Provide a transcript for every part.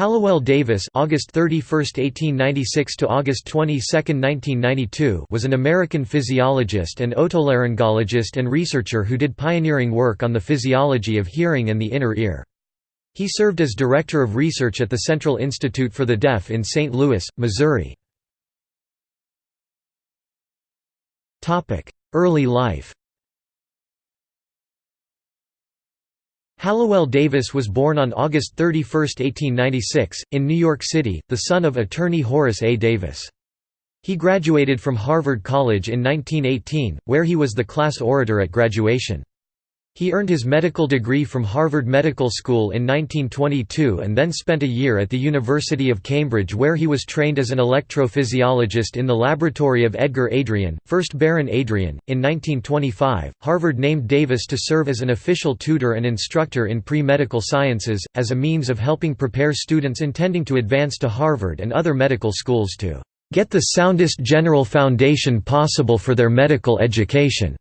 Hallowell Davis August 31, 1896 to August 22, 1992 was an American physiologist and otolaryngologist and researcher who did pioneering work on the physiology of hearing and the inner ear. He served as director of research at the Central Institute for the Deaf in St. Louis, Missouri. Early life Hallowell Davis was born on August 31, 1896, in New York City, the son of attorney Horace A. Davis. He graduated from Harvard College in 1918, where he was the class orator at graduation. He earned his medical degree from Harvard Medical School in 1922 and then spent a year at the University of Cambridge where he was trained as an electrophysiologist in the laboratory of Edgar Adrian, 1st Baron Adrian. In 1925, Harvard named Davis to serve as an official tutor and instructor in pre-medical sciences, as a means of helping prepare students intending to advance to Harvard and other medical schools to get the soundest general foundation possible for their medical education.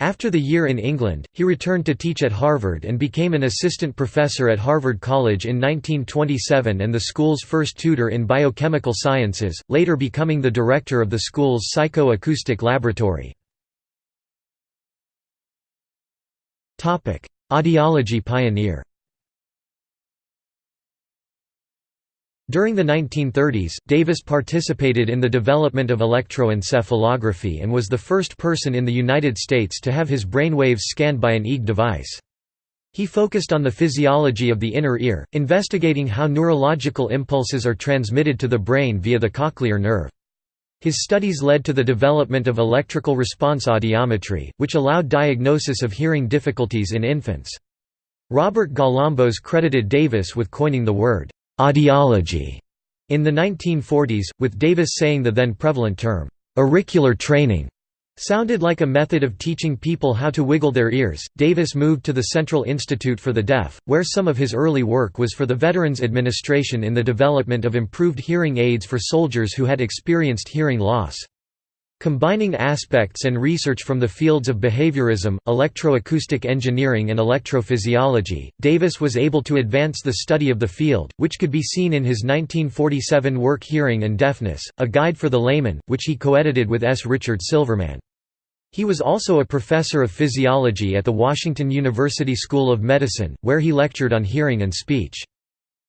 After the year in England, he returned to teach at Harvard and became an assistant professor at Harvard College in 1927 and the school's first tutor in biochemical sciences, later becoming the director of the school's psychoacoustic laboratory. Audiology pioneer During the 1930s, Davis participated in the development of electroencephalography and was the first person in the United States to have his brain waves scanned by an EEG device. He focused on the physiology of the inner ear, investigating how neurological impulses are transmitted to the brain via the cochlear nerve. His studies led to the development of electrical response audiometry, which allowed diagnosis of hearing difficulties in infants. Robert Galambos credited Davis with coining the word audiology in the 1940s, with Davis saying the then prevalent term, auricular training sounded like a method of teaching people how to wiggle their ears. Davis moved to the Central Institute for the Deaf, where some of his early work was for the Veterans Administration in the development of improved hearing aids for soldiers who had experienced hearing loss. Combining aspects and research from the fields of behaviorism, electroacoustic engineering and electrophysiology, Davis was able to advance the study of the field, which could be seen in his 1947 work Hearing and Deafness, A Guide for the Layman, which he co-edited with S. Richard Silverman. He was also a professor of physiology at the Washington University School of Medicine, where he lectured on hearing and speech.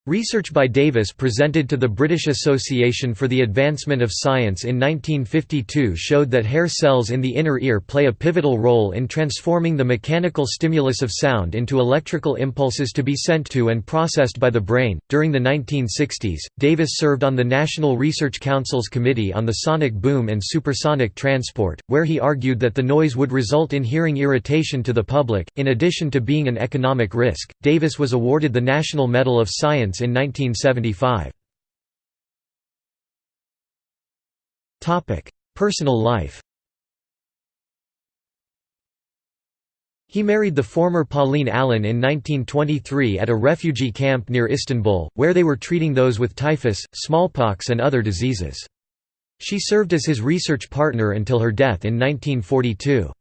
Research by Davis presented to the British Association for the Advancement of Science in 1952 showed that hair cells in the inner ear play a pivotal role in transforming the mechanical stimulus of sound into electrical impulses to be sent to and processed by the brain. During the 1960s, Davis served on the National Research Council's Committee on the Sonic Boom and Supersonic Transport, where he argued that the noise would result in hearing irritation to the public. In addition to being an economic risk, Davis was awarded the National Medal of Science in 1975. Personal life He married the former Pauline Allen in 1923 at a refugee camp near Istanbul, where they were treating those with typhus, smallpox and other diseases. She served as his research partner until her death in 1942.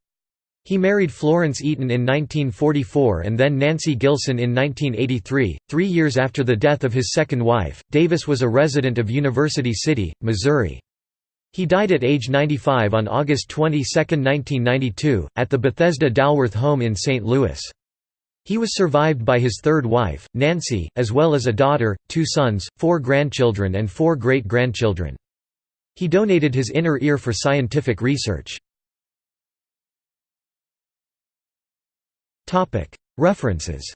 He married Florence Eaton in 1944 and then Nancy Gilson in 1983. Three years after the death of his second wife, Davis was a resident of University City, Missouri. He died at age 95 on August 22, 1992, at the Bethesda Dilworth home in St. Louis. He was survived by his third wife, Nancy, as well as a daughter, two sons, four grandchildren and four great-grandchildren. He donated his inner ear for scientific research. References